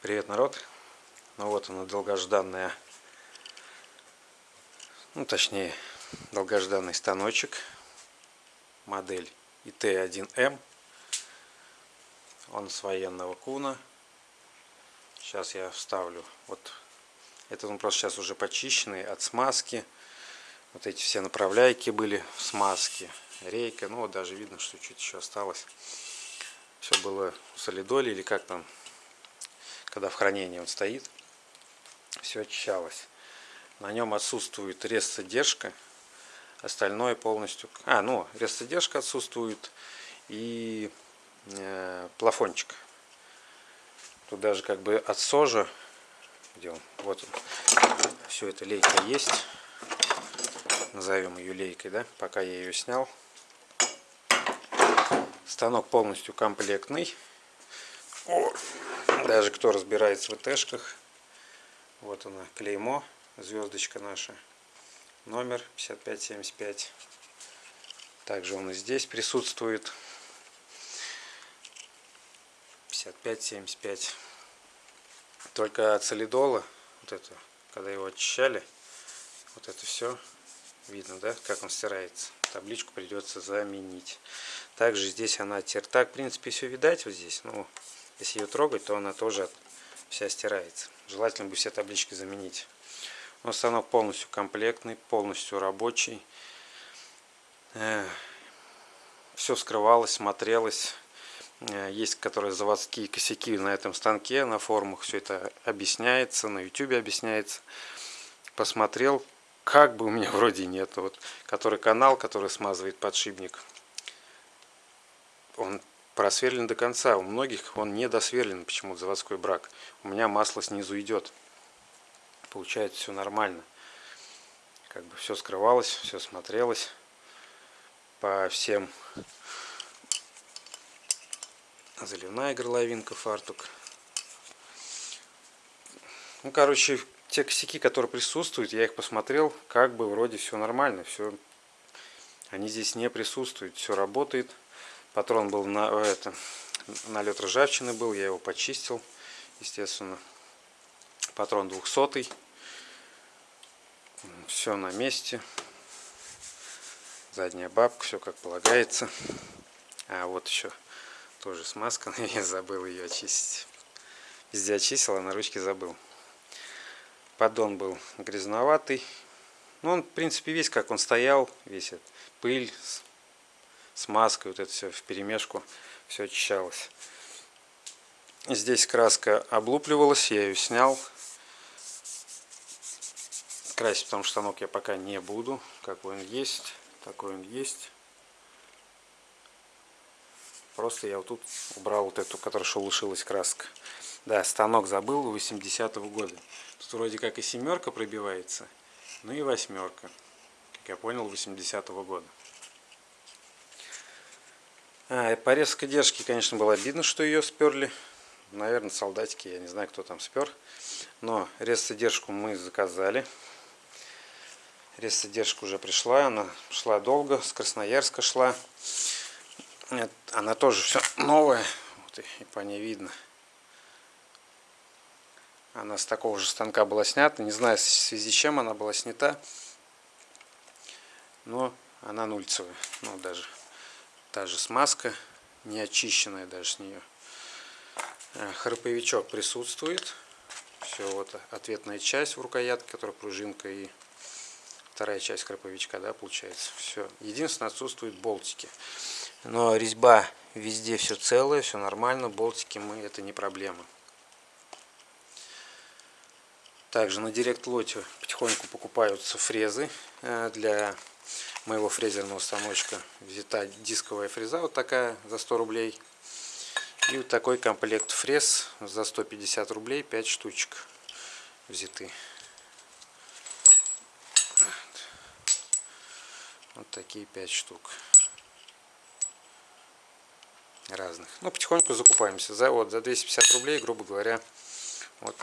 Привет, народ! Ну вот она, долгожданная, ну точнее, долгожданный станочек, модель ИТ-1М. Он с военного куна. Сейчас я вставлю, вот, этот он просто сейчас уже почищенный от смазки. Вот эти все направляйки были в смазке, рейка, ну вот даже видно, что чуть еще осталось. Все было в солидоле или как там когда в хранении он стоит, все очищалось. На нем отсутствует рез-задержка, остальное полностью... А, ну, рез-задержка отсутствует и э, плафончик. Тут даже как бы от сожа, где он, вот он, все это лейка есть. Назовем ее лейкой, да, пока я ее снял. Станок полностью комплектный. Даже кто разбирается в ИТшках, вот она, клеймо, звездочка наша, номер 5575. Также он и здесь присутствует. 5575. Только солидола, вот это, когда его очищали, вот это все видно, да, как он стирается. Табличку придется заменить. Также здесь она теперь так, в принципе, все видать вот здесь. Ну, если ее трогать, то она тоже вся стирается. Желательно бы все таблички заменить. Но станок полностью комплектный, полностью рабочий. Э, все скрывалось, смотрелось. Э, есть которые заводские косяки на этом станке, на форумах все это объясняется, на YouTube объясняется. Посмотрел, как бы у меня вроде нет. Вот, который канал, который смазывает подшипник, он просверлен до конца. У многих он не досверлен, почему заводской брак. У меня масло снизу идет. Получается все нормально. Как бы все скрывалось, все смотрелось по всем. Заливная горловинка, фартук. Ну, короче, те косяки, которые присутствуют, я их посмотрел, как бы вроде все нормально, все, они здесь не присутствуют, все работает. Патрон был на это, налет ржавчины был, я его почистил, естественно. Патрон 200 Все на месте. Задняя бабка, все как полагается. А вот еще тоже смазка, но я забыл ее очистить. Везде очистил, а на ручке забыл. Поддон был грязноватый. Ну, он, в принципе, весь как он стоял, весь пыль, смазкой, вот это все в перемешку, все очищалось. Здесь краска облупливалась, я ее снял. Красить потому что станок я пока не буду. Какой он есть, такой он есть. Просто я вот тут убрал вот эту, которая шелушилась краска. Да, станок забыл 80-го года. Тут вроде как и семерка пробивается, ну и восьмерка. Как я понял, 80-го года. А, по резкой держке, конечно, было обидно, что ее сперли. Наверное, солдатики, я не знаю, кто там спер. Но резцедержку мы заказали. Резцедержка уже пришла, она шла долго, с Красноярска шла. Она тоже все новая, вот и по ней видно. Она с такого же станка была снята, не знаю в связи с чем она была снята. Но она нульцевая, ну даже Та же смазка, не очищенная даже с нее. Э, храповичок присутствует. Все, вот ответная часть в рукоятке, которая пружинка и вторая часть храповичка, да, получается. Все. Единственное, отсутствуют болтики. Но резьба везде все целое, все нормально. Болтики мы, это не проблема. Также на директ лоте потихоньку покупаются фрезы э, для моего фрезерного станочка взята дисковая фреза вот такая за 100 рублей. И вот такой комплект фрез за 150 рублей 5 штучек взяты. Вот такие 5 штук. Разных. Ну потихоньку закупаемся. За вот за 250 рублей грубо говоря вот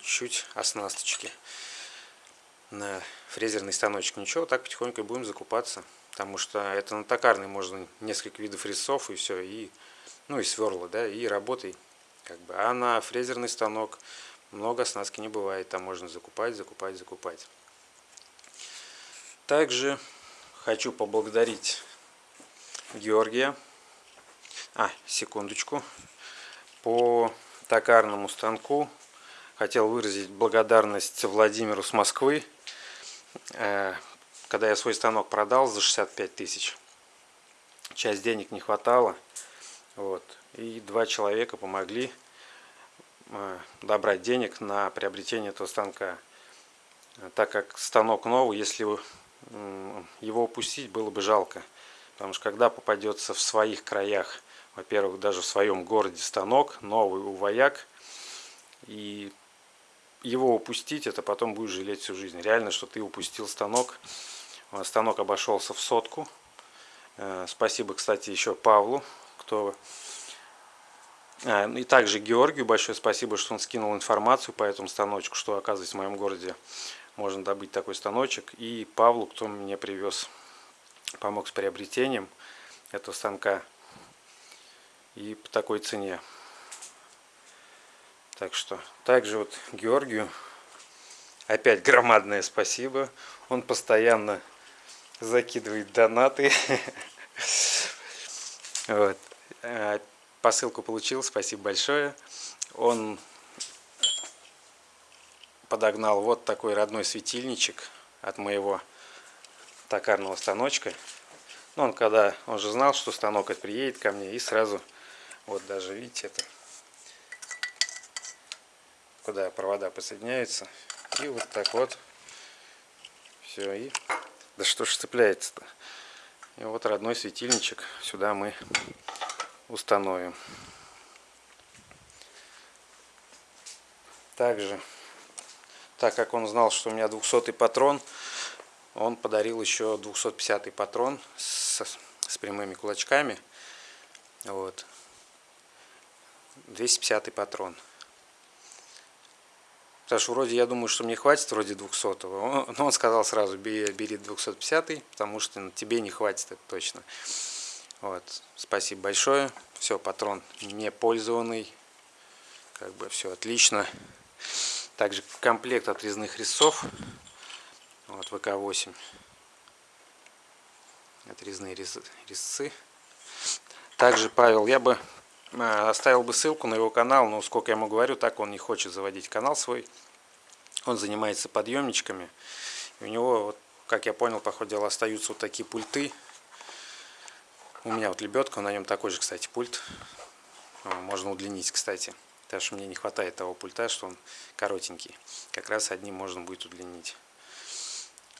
чуть оснасточки на фрезерный станочек. Ничего, так потихоньку будем закупаться. Потому что это на токарный можно несколько видов резцов и все. И, ну и сверла, да, и работай Как бы. А на фрезерный станок много оснастки не бывает. Там можно закупать, закупать, закупать. Также хочу поблагодарить Георгия. А, секундочку. По токарному станку хотел выразить благодарность Владимиру с Москвы. Э, когда я свой станок продал за 65 тысяч, часть денег не хватало. Вот. И два человека помогли э, добрать денег на приобретение этого станка. Так как станок новый, если его упустить, было бы жалко. Потому что когда попадется в своих краях, во-первых, даже в своем городе станок, новый у вояк, и его упустить, это потом будешь жалеть всю жизнь. Реально, что ты упустил станок. Станок обошелся в сотку. Э, спасибо, кстати, еще Павлу, кто... А, и также Георгию большое спасибо, что он скинул информацию по этому станочку, что, оказывается, в моем городе можно добыть такой станочек. И Павлу, кто мне привез, помог с приобретением этого станка. И по такой цене. Так что, также вот Георгию опять громадное спасибо. Он постоянно закидывает донаты. Вот. Э, посылку получил, спасибо большое. Он подогнал вот такой родной светильничек от моего токарного станочка. Ну, он когда, он же знал, что станок приедет ко мне, и сразу, вот даже, видите, это куда провода подсоединяются. И вот так вот. Все, и... Да что ж цепляется-то? И вот родной светильничек сюда мы установим. Также, так как он знал, что у меня 200 патрон, он подарил еще 250 патрон с, с прямыми кулачками. Вот. 250 патрон. Потому что вроде я думаю, что мне хватит вроде 200 -го. Но он сказал сразу, бери, бери 250 потому что ну, тебе не хватит это точно. Вот. Спасибо большое. Все, патрон не пользованный. Как бы все отлично. Также комплект отрезных резцов. Вот ВК-8. Отрезные резцы. Также, Павел, я бы оставил бы ссылку на его канал, но сколько я ему говорю, так он не хочет заводить канал свой. Он занимается подъемничками. И у него, вот, как я понял, по ходу дела, остаются вот такие пульты. У меня вот лебедка, на нем такой же, кстати, пульт. Можно удлинить, кстати. Потому что мне не хватает того пульта, что он коротенький. Как раз одним можно будет удлинить.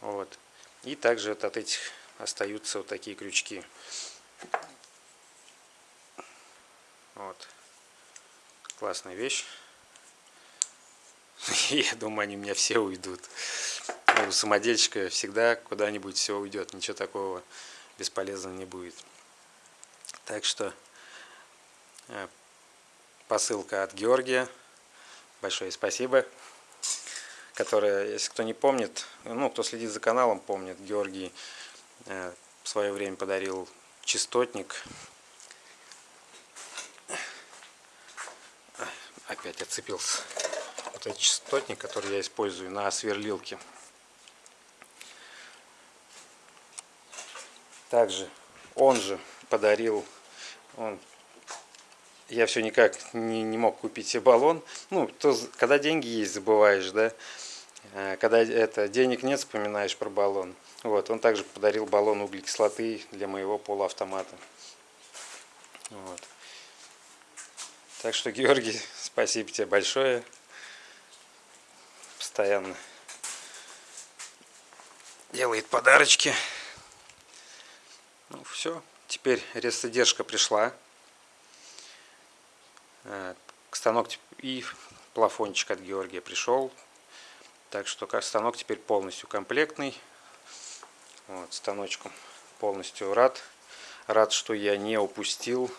Вот. И также вот от этих остаются вот такие крючки. Вот. Классная вещь. Я думаю, они у меня все уйдут. Ну, у самодельщика всегда куда-нибудь все уйдет. Ничего такого бесполезного не будет. Так что э, посылка от Георгия. Большое спасибо. Которая, если кто не помнит, ну, кто следит за каналом, помнит, Георгий э, в свое время подарил частотник опять отцепился. Вот этот частотник, который я использую на сверлилке. Также он же подарил, он, я все никак не, не мог купить себе баллон. Ну, то, когда деньги есть, забываешь, да. А когда это денег нет, вспоминаешь про баллон. Вот, он также подарил баллон углекислоты для моего полуавтомата. Вот. Так что, Георгий, спасибо тебе большое. Постоянно делает подарочки. Ну все, теперь резодержка пришла. Э, станок и плафончик от Георгия пришел. Так что станок теперь полностью комплектный. Вот, станочком полностью рад. Рад, что я не упустил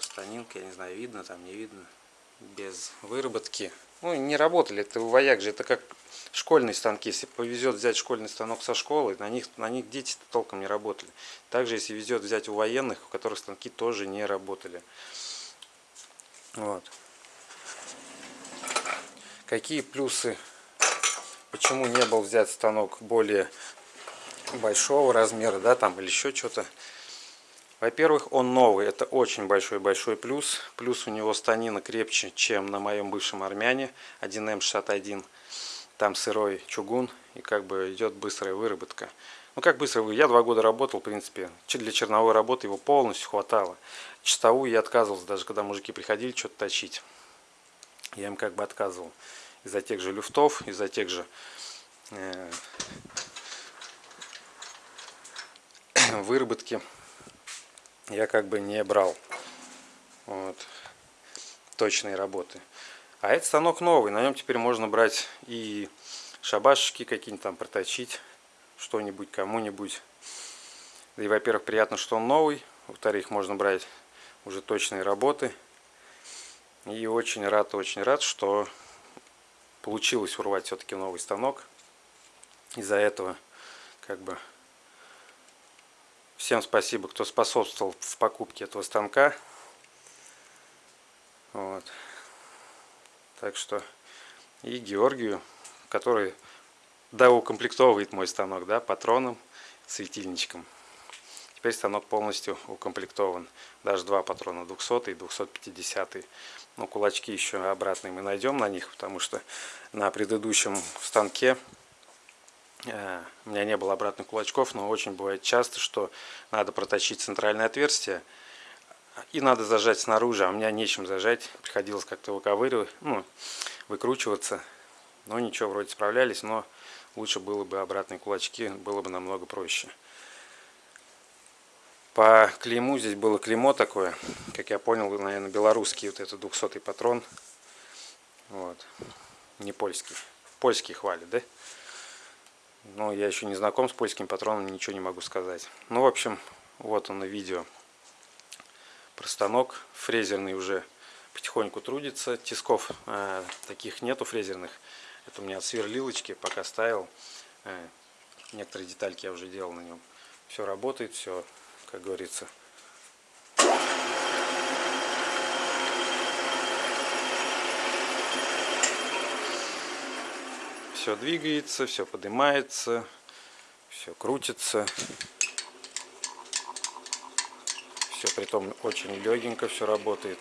станинка, я не знаю, видно там, не видно. без выработки. Ну, не работали. Это у вояк же, это как школьные станки. Если повезет взять школьный станок со школы, на них, на них дети толком не работали. Также, если везет взять у военных, у которых станки тоже не работали. Вот. Какие плюсы, почему не был взят станок более большого размера, да, там, или еще что-то. Во-первых, он новый, это очень большой-большой плюс. Плюс у него станина крепче, чем на моем бывшем армяне 1М61. Там сырой чугун и как бы идет быстрая выработка. Ну как быстро? Я два года работал, в принципе. Для черновой работы его полностью хватало. Чистовую я отказывался, даже когда мужики приходили что-то точить. Я им как бы отказывал. Из-за тех же люфтов, из-за тех же э, выработки я как бы не брал вот, точные работы. А этот станок новый, на нем теперь можно брать и шабашечки какие-нибудь там проточить, что-нибудь кому-нибудь. Да и, во-первых, приятно, что он новый, во-вторых, можно брать уже точные работы. И очень рад, очень рад, что получилось урвать все-таки новый станок. Из-за этого как бы Всем спасибо, кто способствовал в покупке этого станка. Вот. Так что и Георгию, который доукомплектовывает мой станок, да, патроном, светильничком. Теперь станок полностью укомплектован. Даже два патрона, 200 и 250. Но кулачки еще обратные мы найдем на них, потому что на предыдущем станке у меня не было обратных кулачков, но очень бывает часто, что надо проточить центральное отверстие и надо зажать снаружи, а у меня нечем зажать. Приходилось как-то выковыривать, ну, выкручиваться. Но ничего, вроде справлялись, но лучше было бы обратные кулачки, было бы намного проще. По клейму здесь было клеймо такое, как я понял, наверное, белорусский вот этот 200 патрон. Вот. Не польский. Польский хвалит, да? Но я еще не знаком с польским патроном, ничего не могу сказать. Ну, в общем, вот он на видео про станок. Фрезерный уже потихоньку трудится. Тисков э, таких нету фрезерных. Это у меня от сверлилочки, пока ставил. Э, некоторые детальки я уже делал на нем. Все работает, все, как говорится, все двигается, все поднимается, все крутится. Все при том очень легенько все работает.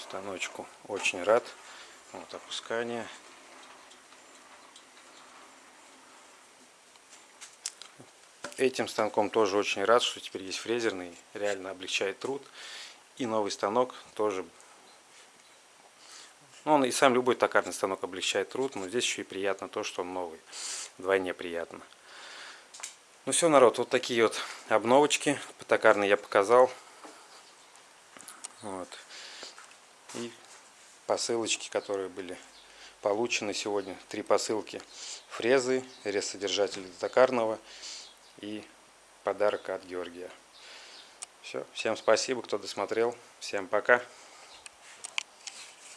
Станочку очень рад. Вот опускание. Этим станком тоже очень рад, что теперь есть фрезерный, реально облегчает труд. И новый станок тоже. Ну, он и сам любой токарный станок облегчает труд, но здесь еще и приятно то, что он новый. Вдвойне приятно. Ну все, народ, вот такие вот обновочки по токарной я показал. Вот. И посылочки, которые были получены сегодня. Три посылки фрезы, резсодержатель токарного и подарок от Георгия. Все, всем спасибо, кто досмотрел. Всем пока.